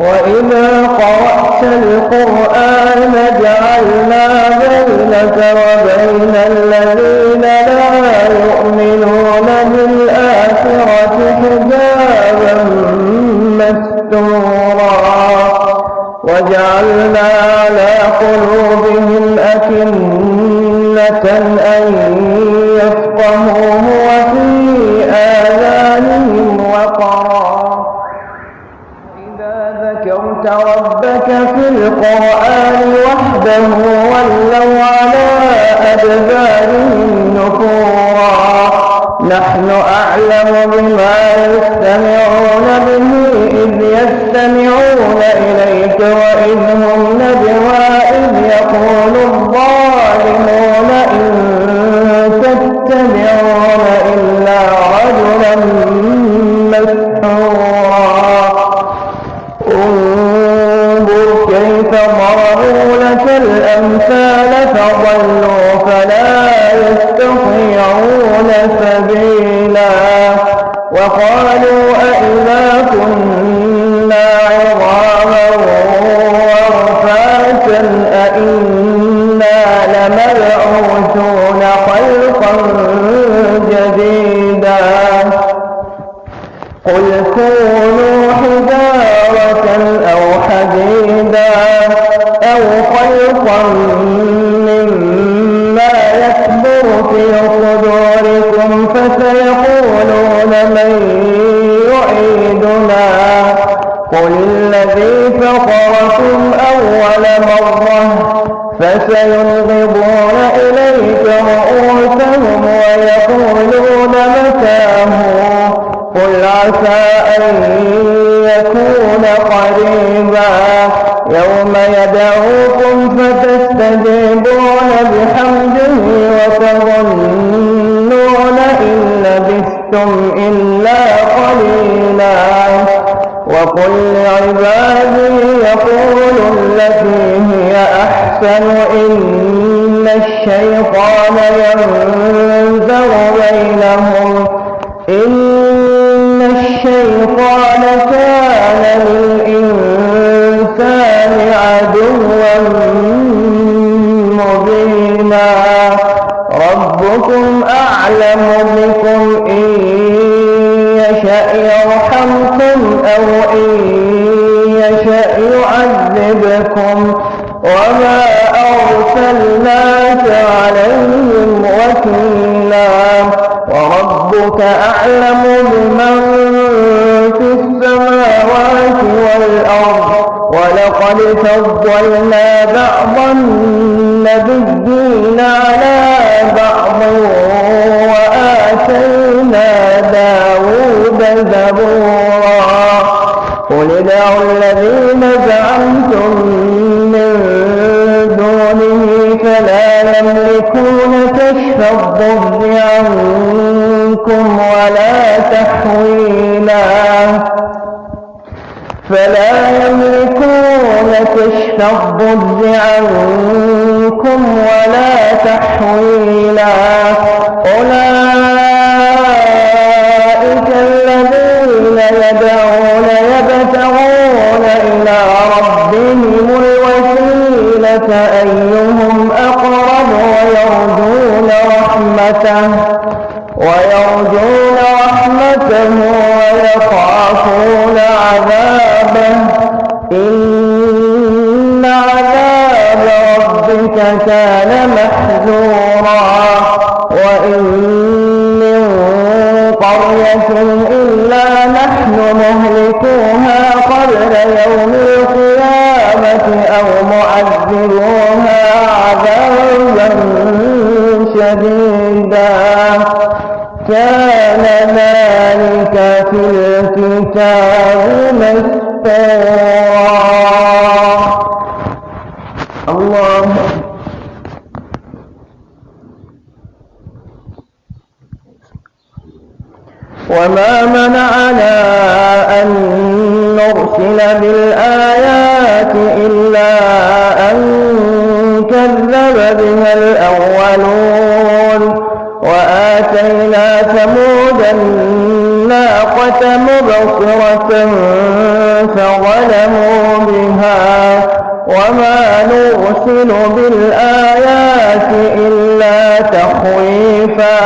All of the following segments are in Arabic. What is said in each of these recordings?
وإذا قرأت القرآن جعلنا بينك وبين الذين لا يؤمنون بالآخرة حجابا مستورا وجعلنا على قلوبهم أكنة أن نحن أعلم بما يستمعون به إذ يستمعون إليك وإذ هم نجوى إذ يقول الظالمون إن تتبعون إلا رجلا مسحورا. انظر كيف ضربوا لك الأمثال فضلوا فلا وقالوا أئذا كنا عظاما ورفاتا أئنا لمبعوثون خلقا جديدا. قل كونوا حجارة أو حديدا أو خلقا مما يكبر في صدوركم فسيقولون من يعيدنا. قل الذي فطركم أول مرة فسينغضون إليك رؤوسهم ويقولون متاه. قل عسى أن يكون قريبا يوم يدعوكم فتستجيبون بحمده لبثتم إلا قليلا وقل لعبادي يقولوا التي هي أحسن إن الشيطان ينزغ بينهم إن الشيطان كان يشأ يرحمكم أو إن يشأ يعذبكم وما أرسلناك عليهم وكيلا وربك أعلم بمن في السماوات والأرض ولقد فضلنا بعض النبيين على يملكون كشف الضر عنكم ولا تحويلا. فلا يملكون كشف الضر عنكم ولا تحويلا. أولئك الذين يدعون الوسيلة أيهم أقرب ويرجون رحمته ويرجون رحمته ويخافون عذابه. إن عذاب ربك كان محذورا وإن من قرية إلا نحن مهلكوها قبل يوم القيامة أو معذبوها عذابا شديدا. كان ذلك في الكتاب مسطورا. الله. وما منعنا أن نرسل بالآيات إلا كذب بها الأولون وآتينا ثمود الناقة مبصرة فظلموا بها وما نرسل بالآيات إلا تخويفا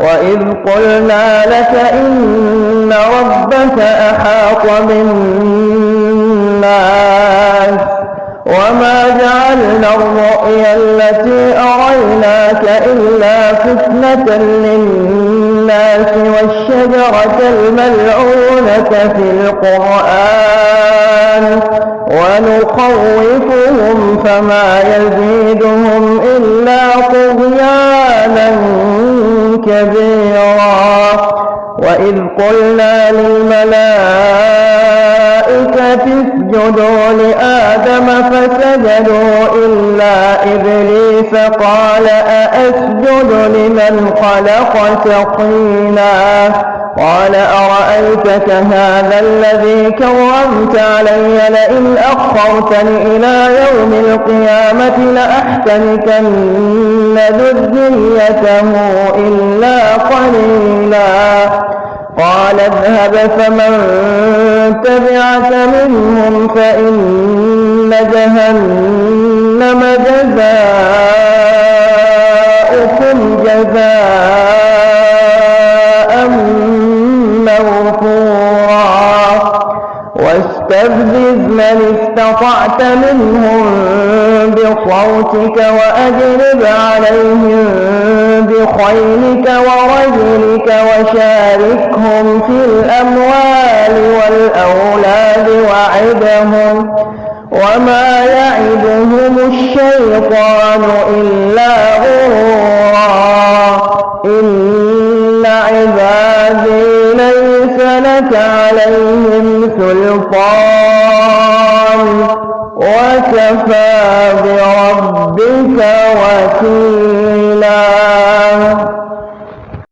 وإذ قلنا لك إن ربك أحاط بالناس وما جعلنا الرؤيا التي أريناك إلا فتنة للناس والشجرة الملعونة في القرآن ونخوفهم فما يزيدهم إلا طغيانا كبيرا وإذ قلنا للملائكة اسجدوا لآدم فسجدوا إلا إبليس قال أأسجد لمن خلقت طينا قال أرأيتك هذا الذي كرمت علي لئن أخرتني إلى يوم القيامة لأحتنكن ذريته إلا قليلا. قال اذهب فمن تبعك منهم فإن جهنم جزاؤكم جزاء موفورا. واستفزز من استطعت منهم بصوتك وأجلب عليهم بخيلك ورجلك وشاركهم في الأموال والأولاد وعدهم. وما يعدهم الشيطان إلا غرورا إن عبادي ليس لك عليهم سلطان وكفى بربك وكيلا